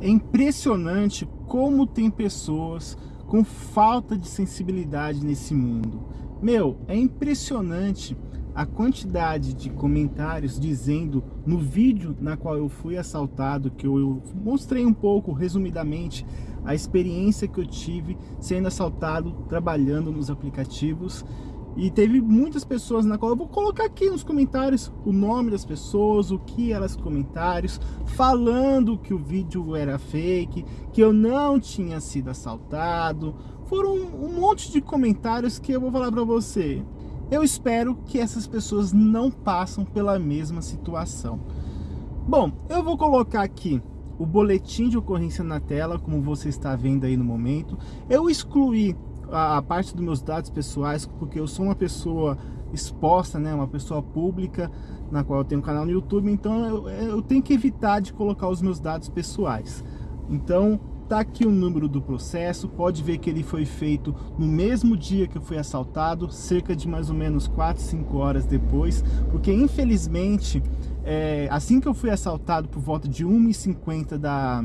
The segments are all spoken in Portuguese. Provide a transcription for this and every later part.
É impressionante como tem pessoas com falta de sensibilidade nesse mundo. Meu, é impressionante a quantidade de comentários dizendo no vídeo na qual eu fui assaltado, que eu mostrei um pouco, resumidamente, a experiência que eu tive sendo assaltado, trabalhando nos aplicativos, e teve muitas pessoas na qual eu vou colocar aqui nos comentários o nome das pessoas, o que elas comentários, falando que o vídeo era fake, que eu não tinha sido assaltado. Foram um monte de comentários que eu vou falar para você. Eu espero que essas pessoas não passem pela mesma situação. Bom, eu vou colocar aqui o boletim de ocorrência na tela, como você está vendo aí no momento. Eu excluí a, parte dos meus dados pessoais, porque eu sou uma pessoa exposta, né, uma pessoa pública, na qual eu tenho um canal no YouTube, então eu, eu tenho que evitar de colocar os meus dados pessoais. Então, tá aqui o número do processo, pode ver que ele foi feito no mesmo dia que eu fui assaltado, cerca de mais ou menos 4, 5 horas depois, porque infelizmente, é, assim que eu fui assaltado por volta de 1h50 da,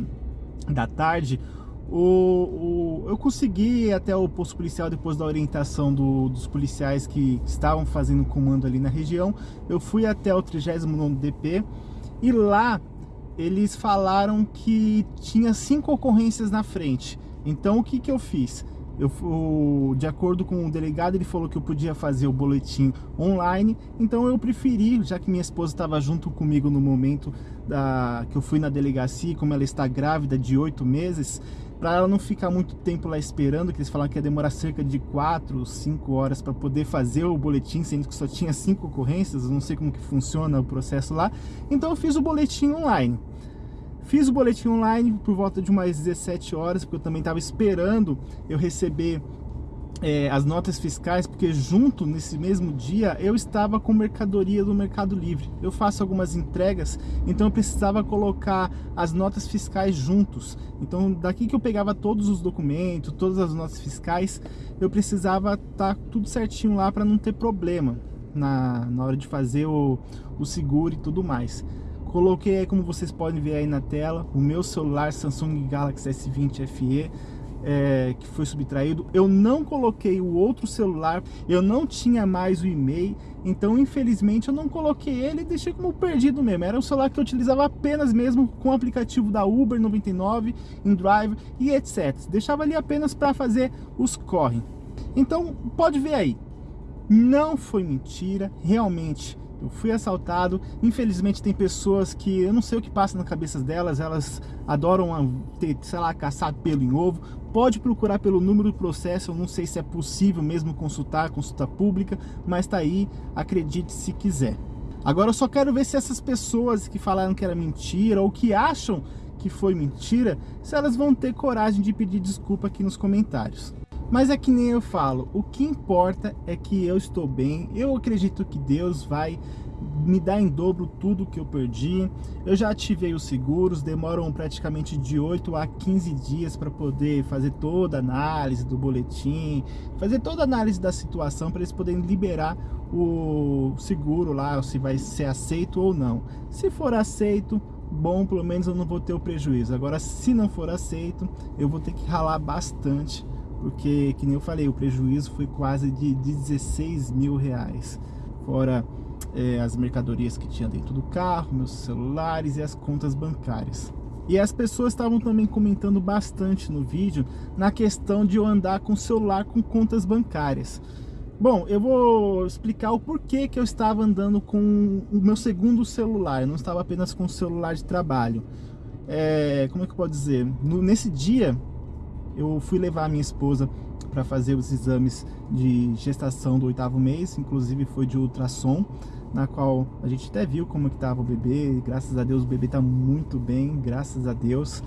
da tarde, o, o, eu consegui até o posto policial depois da orientação do, dos policiais que estavam fazendo comando ali na região. Eu fui até o 39º DP e lá eles falaram que tinha cinco ocorrências na frente. Então o que, que eu fiz? Eu, de acordo com o delegado, ele falou que eu podia fazer o boletim online, então eu preferi, já que minha esposa estava junto comigo no momento da, que eu fui na delegacia, como ela está grávida de oito meses, para ela não ficar muito tempo lá esperando, que eles falaram que ia demorar cerca de 4, 5 horas para poder fazer o boletim, sendo que só tinha 5 ocorrências, eu não sei como que funciona o processo lá. Então eu fiz o boletim online. Fiz o boletim online por volta de umas 17 horas, porque eu também estava esperando eu receber é, as notas fiscais, porque junto nesse mesmo dia eu estava com mercadoria do Mercado Livre. Eu faço algumas entregas, então eu precisava colocar as notas fiscais juntos. Então daqui que eu pegava todos os documentos, todas as notas fiscais, eu precisava estar tá tudo certinho lá para não ter problema na, na hora de fazer o, o seguro e tudo mais. Coloquei aí, como vocês podem ver aí na tela, o meu celular Samsung Galaxy S20 FE é, que foi subtraído. Eu não coloquei o outro celular, eu não tinha mais o e-mail, então infelizmente eu não coloquei ele e deixei como perdido mesmo. Era o celular que eu utilizava apenas mesmo com o aplicativo da Uber 99, InDrive e etc. Deixava ali apenas para fazer os corre. Então pode ver aí, não foi mentira, realmente eu fui assaltado, infelizmente tem pessoas que eu não sei o que passa na cabeça delas, elas adoram ter, sei lá, caçar pelo em ovo. Pode procurar pelo número do processo, eu não sei se é possível mesmo consultar, consulta pública, mas tá aí, acredite se quiser. Agora eu só quero ver se essas pessoas que falaram que era mentira ou que acham que foi mentira, se elas vão ter coragem de pedir desculpa aqui nos comentários. Mas é que nem eu falo, o que importa é que eu estou bem, eu acredito que Deus vai me dar em dobro tudo que eu perdi. Eu já ativei os seguros, demoram praticamente de 8 a 15 dias para poder fazer toda a análise do boletim, fazer toda a análise da situação para eles poderem liberar o seguro lá, se vai ser aceito ou não. Se for aceito, bom, pelo menos eu não vou ter o prejuízo. Agora, se não for aceito, eu vou ter que ralar bastante porque, que nem eu falei, o prejuízo foi quase de 16 mil reais, fora é, as mercadorias que tinha dentro do carro, meus celulares e as contas bancárias. E as pessoas estavam também comentando bastante no vídeo na questão de eu andar com celular com contas bancárias. Bom, eu vou explicar o porquê que eu estava andando com o meu segundo celular, eu não estava apenas com o celular de trabalho. É, como é que eu posso dizer? No, nesse dia, eu fui levar a minha esposa para fazer os exames de gestação do oitavo mês, inclusive foi de ultrassom, na qual a gente até viu como que estava o bebê, graças a Deus o bebê está muito bem, graças a Deus.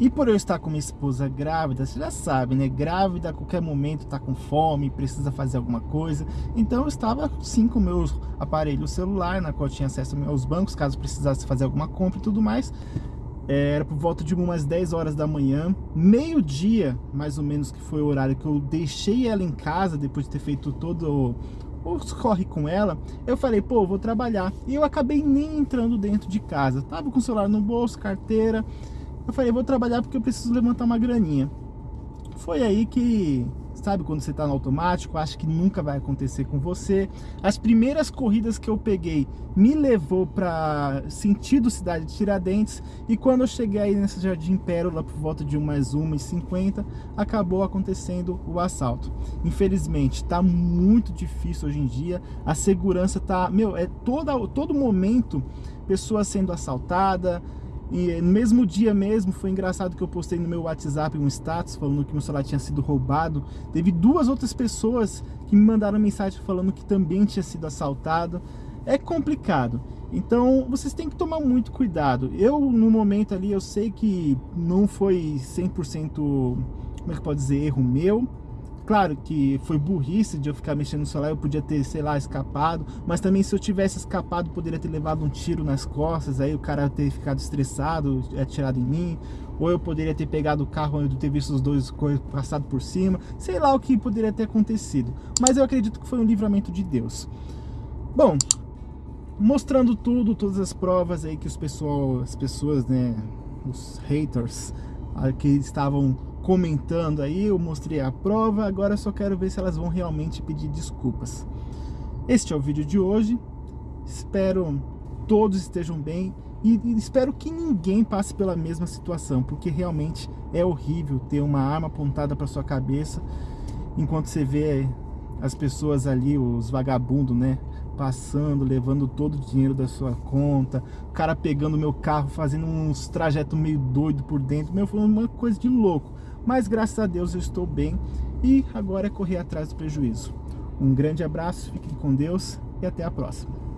E por eu estar com minha esposa grávida, você já sabe, né? Grávida a qualquer momento está com fome, precisa fazer alguma coisa. Então eu estava sim com meu aparelho celular, na qual tinha acesso aos bancos, caso precisasse fazer alguma compra e tudo mais. É, era por volta de umas 10 horas da manhã, meio-dia, mais ou menos, que foi o horário que eu deixei ela em casa, depois de ter feito todo o corre com ela, eu falei, pô, vou trabalhar. E eu acabei nem entrando dentro de casa. Tava com o celular no bolso, carteira. Eu falei, vou trabalhar porque eu preciso levantar uma graninha. Foi aí que sabe quando você está no automático, acha que nunca vai acontecer com você. As primeiras corridas que eu peguei me levou para sentido cidade de Tiradentes e quando eu cheguei aí nessa Jardim Pérola por volta de umas 1h50, acabou acontecendo o assalto. Infelizmente, está muito difícil hoje em dia, a segurança tá, meu, é toda, todo momento pessoa sendo assaltada, e no mesmo dia mesmo, foi engraçado que eu postei no meu WhatsApp um status falando que meu celular tinha sido roubado. Teve duas outras pessoas que me mandaram mensagem falando que também tinha sido assaltado. É complicado. Então, vocês têm que tomar muito cuidado. Eu, no momento ali, eu sei que não foi 100%, como é que pode dizer, erro meu Claro que foi burrice de eu ficar mexendo no celular, eu podia ter, sei lá, escapado, mas também se eu tivesse escapado, poderia ter levado um tiro nas costas, aí o cara ter ficado estressado, atirado em mim, ou eu poderia ter pegado o carro e ter visto os dois passado por cima, sei lá o que poderia ter acontecido, mas eu acredito que foi um livramento de Deus. Bom, mostrando tudo, todas as provas aí que os pessoal, as pessoas, né, os haters, que estavam comentando aí, eu mostrei a prova, agora só quero ver se elas vão realmente pedir desculpas. Este é o vídeo de hoje, espero todos estejam bem e espero que ninguém passe pela mesma situação, porque realmente é horrível ter uma arma apontada para sua cabeça enquanto você vê as pessoas ali, os vagabundos, né, passando, levando todo o dinheiro da sua conta, o cara pegando meu carro, fazendo uns trajetos meio doido por dentro, meu, foi uma coisa de louco mas graças a Deus eu estou bem e agora é correr atrás do prejuízo. Um grande abraço, fiquem com Deus e até a próxima.